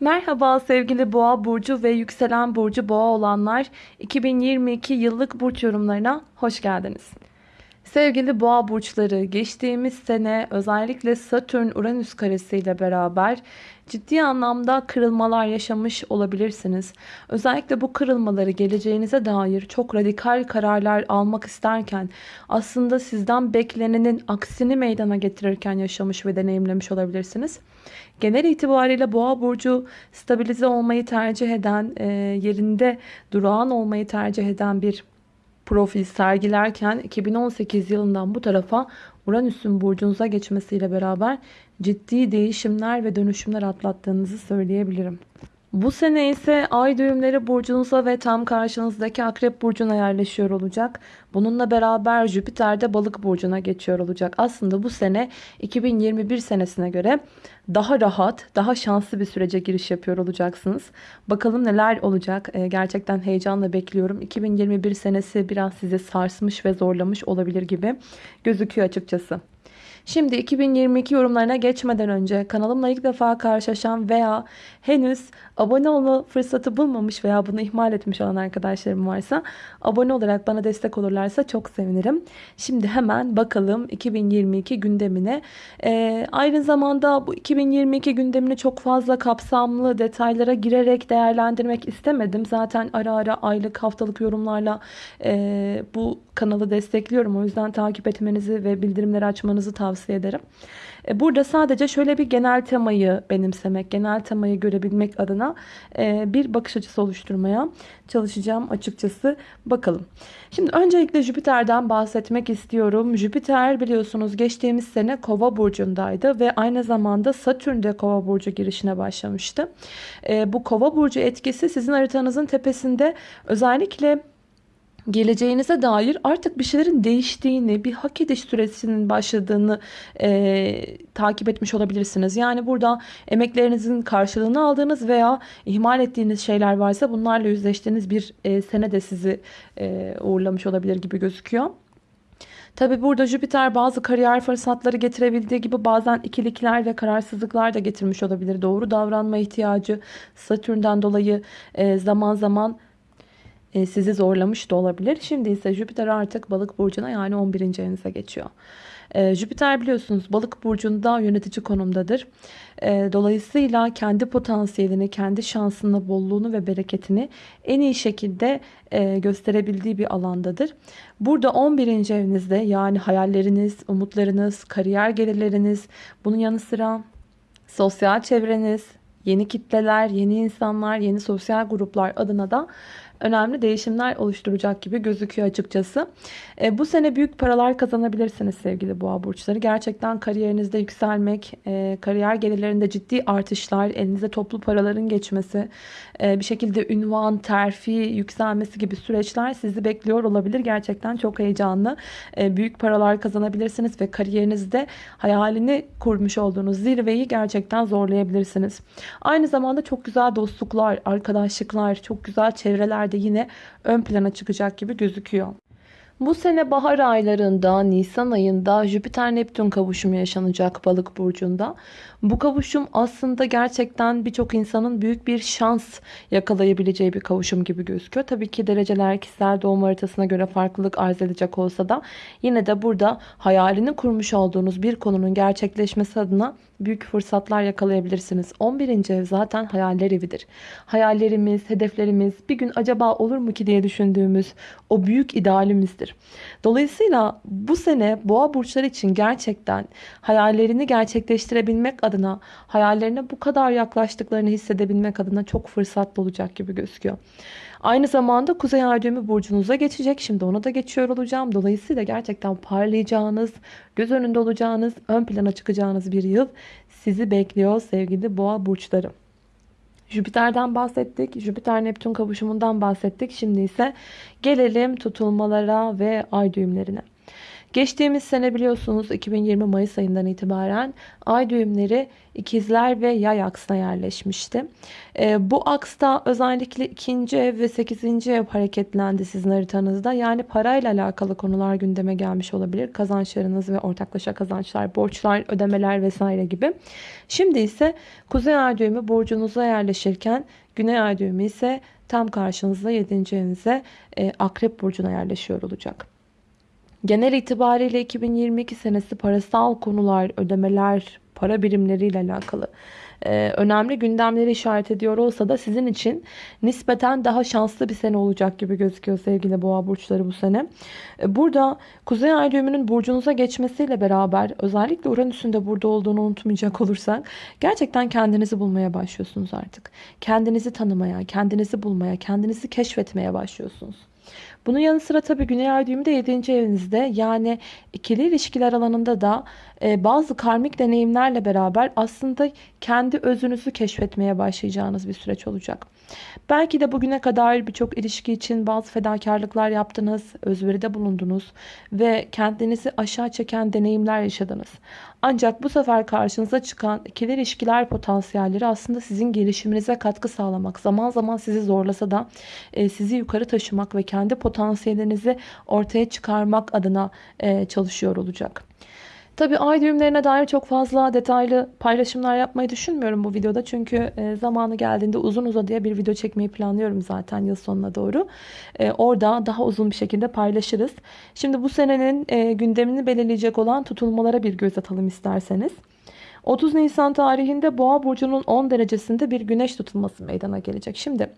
Merhaba sevgili boğa burcu ve yükselen burcu boğa olanlar 2022 yıllık burç yorumlarına hoş geldiniz. Sevgili boğa burçları geçtiğimiz sene özellikle Satürn-Uranüs karesiyle beraber ciddi anlamda kırılmalar yaşamış olabilirsiniz. Özellikle bu kırılmaları geleceğinize dair çok radikal kararlar almak isterken aslında sizden beklenenin aksini meydana getirirken yaşamış ve deneyimlemiş olabilirsiniz. Genel itibariyle boğa burcu stabilize olmayı tercih eden, e, yerinde durağan olmayı tercih eden bir profil sergilerken 2018 yılından bu tarafa Uranüs'ün burcunuza geçmesiyle beraber ciddi değişimler ve dönüşümler atlattığınızı söyleyebilirim. Bu sene ise ay düğümleri burcunuza ve tam karşınızdaki akrep burcuna yerleşiyor olacak. Bununla beraber Jüpiter de balık burcuna geçiyor olacak. Aslında bu sene 2021 senesine göre daha rahat, daha şanslı bir sürece giriş yapıyor olacaksınız. Bakalım neler olacak. Ee, gerçekten heyecanla bekliyorum. 2021 senesi biraz sizi sarsmış ve zorlamış olabilir gibi gözüküyor açıkçası. Şimdi 2022 yorumlarına geçmeden önce kanalımla ilk defa karşılaşan veya henüz abone olma fırsatı bulmamış veya bunu ihmal etmiş olan arkadaşlarım varsa abone olarak bana destek olurlarsa çok sevinirim. Şimdi hemen bakalım 2022 gündemine. Ee, aynı zamanda bu 2022 gündemini çok fazla kapsamlı detaylara girerek değerlendirmek istemedim. Zaten ara ara aylık haftalık yorumlarla e, bu kanalı destekliyorum. O yüzden takip etmenizi ve bildirimleri açmanızı tavsiye ederim. E, burada sadece şöyle bir genel temayı benimsemek, genel temayı görebilmek adına e, bir bakış açısı oluşturmaya çalışacağım açıkçası. Bakalım. Şimdi öncelikle Jüpiter'den bahsetmek istiyorum. Jüpiter biliyorsunuz geçtiğimiz sene Kova burcundaydı ve aynı zamanda Satürn Kova burcu girişine başlamıştı. E, bu Kova burcu etkisi sizin haritanızın tepesinde özellikle geleceğinize dair artık bir şeylerin değiştiğini, bir hak ediş süresinin başladığını e, takip etmiş olabilirsiniz. Yani burada emeklerinizin karşılığını aldığınız veya ihmal ettiğiniz şeyler varsa bunlarla yüzleştiğiniz bir e, sene de sizi e, uğurlamış olabilir gibi gözüküyor. Tabi burada Jüpiter bazı kariyer fırsatları getirebildiği gibi bazen ikilikler ve kararsızlıklar da getirmiş olabilir. Doğru davranma ihtiyacı Satürn'den dolayı e, zaman zaman sizi zorlamış da olabilir. Şimdi ise Jüpiter artık balık burcuna yani 11. evinize geçiyor. E, Jüpiter biliyorsunuz balık burcunda yönetici konumdadır. E, dolayısıyla kendi potansiyelini, kendi şansını, bolluğunu ve bereketini en iyi şekilde gösterebildiği bir alandadır. Burada 11. evinizde yani hayalleriniz, umutlarınız, kariyer gelirleriniz, bunun yanı sıra sosyal çevreniz, yeni kitleler, yeni insanlar, yeni sosyal gruplar adına da önemli değişimler oluşturacak gibi gözüküyor açıkçası. E, bu sene büyük paralar kazanabilirsiniz sevgili boğa burçları. Gerçekten kariyerinizde yükselmek, e, kariyer gelirlerinde ciddi artışlar, elinize toplu paraların geçmesi, e, bir şekilde ünvan, terfi, yükselmesi gibi süreçler sizi bekliyor olabilir. Gerçekten çok heyecanlı. E, büyük paralar kazanabilirsiniz ve kariyerinizde hayalini kurmuş olduğunuz zirveyi gerçekten zorlayabilirsiniz. Aynı zamanda çok güzel dostluklar, arkadaşlıklar, çok güzel çevreler yine ön plana çıkacak gibi gözüküyor. Bu sene bahar aylarında Nisan ayında Jüpiter Neptün kavuşumu yaşanacak balık burcunda. Bu kavuşum aslında gerçekten birçok insanın büyük bir şans yakalayabileceği bir kavuşum gibi gözüküyor. Tabii ki dereceler kişisel doğum haritasına göre farklılık arz edecek olsa da yine de burada hayalini kurmuş olduğunuz bir konunun gerçekleşmesi adına büyük fırsatlar yakalayabilirsiniz. 11. ev zaten hayaller evidir. Hayallerimiz, hedeflerimiz bir gün acaba olur mu ki diye düşündüğümüz o büyük idealimizdir. Dolayısıyla bu sene boğa burçları için gerçekten hayallerini gerçekleştirebilmek adına, hayallerine bu kadar yaklaştıklarını hissedebilmek adına çok fırsatlı olacak gibi gözüküyor. Aynı zamanda Kuzey Ay burcunuza geçecek. Şimdi ona da geçiyor olacağım. Dolayısıyla gerçekten parlayacağınız, göz önünde olacağınız, ön plana çıkacağınız bir yıl sizi bekliyor sevgili boğa burçları. Jüpiter'den bahsettik. Jüpiter Neptün kavuşumundan bahsettik. Şimdi ise gelelim tutulmalara ve ay düğümlerine. Geçtiğimiz sene biliyorsunuz 2020 Mayıs ayından itibaren ay düğümleri ikizler ve yay aksına yerleşmişti. E, bu aksta özellikle ikinci ev ve sekizinci ev hareketlendi sizin haritanızda. Yani parayla alakalı konular gündeme gelmiş olabilir. Kazançlarınız ve ortaklaşa kazançlar, borçlar, ödemeler vesaire gibi. Şimdi ise kuzey ay düğümü burcunuza yerleşirken güney ay düğümü ise tam karşınızda 7. evinize e, akrep burcuna yerleşiyor olacak. Genel itibariyle 2022 senesi parasal konular, ödemeler, para birimleriyle alakalı e, önemli gündemleri işaret ediyor olsa da sizin için nispeten daha şanslı bir sene olacak gibi gözüküyor sevgili boğa burçları bu sene. E, burada Kuzey Ay düğümünün burcunuza geçmesiyle beraber özellikle Uranüs'ün de burada olduğunu unutmayacak olursak gerçekten kendinizi bulmaya başlıyorsunuz artık. Kendinizi tanımaya, kendinizi bulmaya, kendinizi keşfetmeye başlıyorsunuz. Bunun yanı sıra tabii Güney Ay düğümü de 7. evinizde. Yani ikili ilişkiler alanında da e, bazı karmik deneyimlerle beraber aslında kendi özünüzü keşfetmeye başlayacağınız bir süreç olacak. Belki de bugüne kadar birçok ilişki için bazı fedakarlıklar yaptınız, özveride bulundunuz ve kendinizi aşağı çeken deneyimler yaşadınız. Ancak bu sefer karşınıza çıkan ikili ilişkiler potansiyelleri aslında sizin gelişiminize katkı sağlamak, zaman zaman sizi zorlasa da e, sizi yukarı taşımak ve kendi potansiyellerinizi ortaya çıkarmak adına e, çalışıyor olacak. Tabi ay düğümlerine dair çok fazla detaylı paylaşımlar yapmayı düşünmüyorum bu videoda. Çünkü e, zamanı geldiğinde uzun uzadıya bir video çekmeyi planlıyorum zaten yıl sonuna doğru. E, orada daha uzun bir şekilde paylaşırız. Şimdi bu senenin e, gündemini belirleyecek olan tutulmalara bir göz atalım isterseniz. 30 Nisan tarihinde Boğa burcunun 10 derecesinde bir güneş tutulması meydana gelecek. Şimdi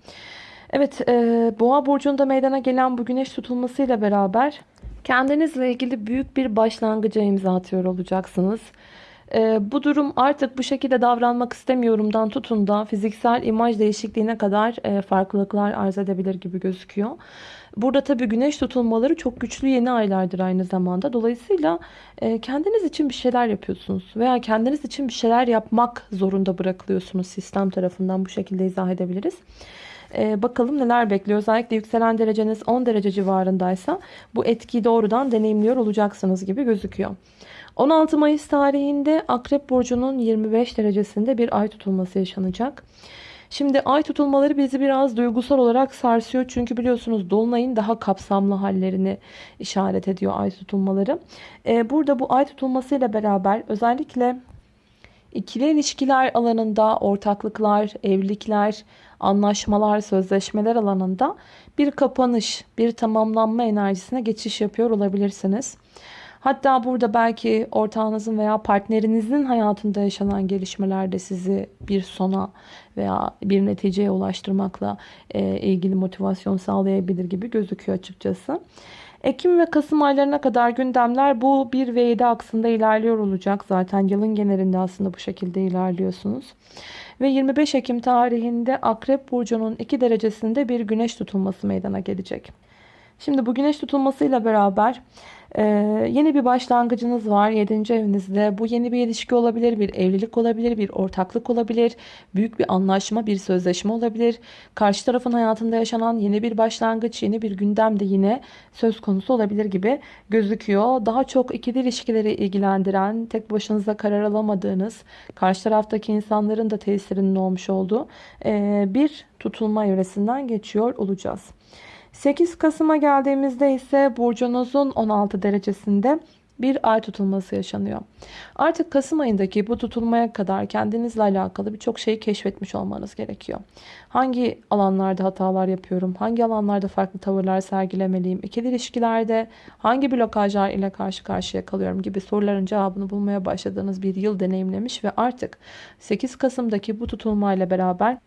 evet Boğa burcunda meydana gelen bu güneş tutulmasıyla beraber Kendinizle ilgili büyük bir başlangıca imza atıyor olacaksınız. Ee, bu durum artık bu şekilde davranmak istemiyorumdan tutun da fiziksel imaj değişikliğine kadar e, farklılıklar arz edebilir gibi gözüküyor. Burada tabii güneş tutulmaları çok güçlü yeni aylardır aynı zamanda. Dolayısıyla e, kendiniz için bir şeyler yapıyorsunuz veya kendiniz için bir şeyler yapmak zorunda bırakılıyorsunuz sistem tarafından bu şekilde izah edebiliriz. Ee, bakalım neler bekliyor. Özellikle yükselen dereceniz 10 derece civarındaysa bu etkiyi doğrudan deneyimliyor olacaksınız gibi gözüküyor. 16 Mayıs tarihinde Akrep Burcu'nun 25 derecesinde bir ay tutulması yaşanacak. Şimdi ay tutulmaları bizi biraz duygusal olarak sarsıyor. Çünkü biliyorsunuz dolunayın daha kapsamlı hallerini işaret ediyor ay tutulmaları. Ee, burada bu ay tutulmasıyla beraber özellikle ikili ilişkiler alanında ortaklıklar, evlilikler, anlaşmalar, sözleşmeler alanında bir kapanış, bir tamamlanma enerjisine geçiş yapıyor olabilirsiniz. Hatta burada belki ortağınızın veya partnerinizin hayatında yaşanan gelişmeler de sizi bir sona veya bir neticeye ulaştırmakla ilgili motivasyon sağlayabilir gibi gözüküyor açıkçası. Ekim ve Kasım aylarına kadar gündemler bu 1 ve 7 aksında ilerliyor olacak. Zaten yılın genelinde aslında bu şekilde ilerliyorsunuz. Ve 25 Ekim tarihinde Akrep Burcu'nun 2 derecesinde bir güneş tutulması meydana gelecek. Şimdi bu güneş tutulmasıyla beraber ee, yeni bir başlangıcınız var 7. evinizde. Bu yeni bir ilişki olabilir, bir evlilik olabilir, bir ortaklık olabilir, büyük bir anlaşma, bir sözleşme olabilir. Karşı tarafın hayatında yaşanan yeni bir başlangıç, yeni bir gündem de yine söz konusu olabilir gibi gözüküyor. Daha çok ikili ilişkileri ilgilendiren, tek başınıza karar alamadığınız, karşı taraftaki insanların da tesirinin olmuş olduğu e, bir tutulma evresinden geçiyor olacağız. 8 Kasım'a geldiğimizde ise burcunuzun 16 derecesinde bir ay tutulması yaşanıyor. Artık Kasım ayındaki bu tutulmaya kadar kendinizle alakalı birçok şeyi keşfetmiş olmanız gerekiyor. Hangi alanlarda hatalar yapıyorum? Hangi alanlarda farklı tavırlar sergilemeliyim? İkili ilişkilerde hangi blokajlar ile karşı karşıya kalıyorum gibi soruların cevabını bulmaya başladığınız bir yıl deneyimlemiş ve artık 8 Kasım'daki bu tutulmayla beraber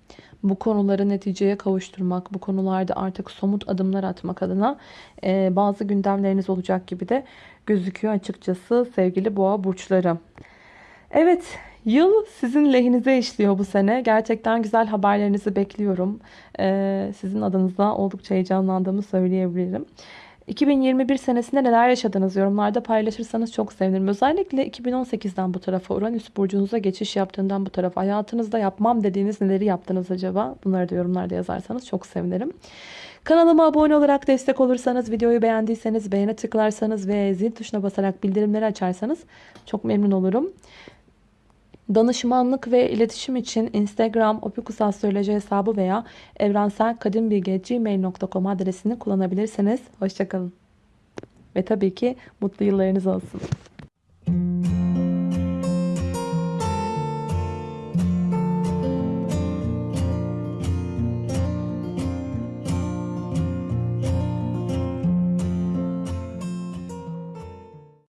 bu konuları neticeye kavuşturmak, bu konularda artık somut adımlar atmak adına e, bazı gündemleriniz olacak gibi de gözüküyor açıkçası sevgili boğa burçları. Evet yıl sizin lehinize işliyor bu sene. Gerçekten güzel haberlerinizi bekliyorum. E, sizin adınıza oldukça heyecanlandığımı söyleyebilirim. 2021 senesinde neler yaşadınız yorumlarda paylaşırsanız çok sevinirim. Özellikle 2018'den bu tarafa Uranüs burcunuza geçiş yaptığından bu tarafa hayatınızda yapmam dediğiniz neleri yaptınız acaba? Bunları da yorumlarda yazarsanız çok sevinirim. Kanalıma abone olarak destek olursanız, videoyu beğendiyseniz beğene tıklarsanız ve zil tuşuna basarak bildirimleri açarsanız çok memnun olurum. Danışmanlık ve iletişim için Instagram opikusastroloji hesabı veya evrenselkadimbilgi.gmail.com adresini kullanabilirsiniz. Hoşçakalın. Ve tabii ki mutlu yıllarınız olsun.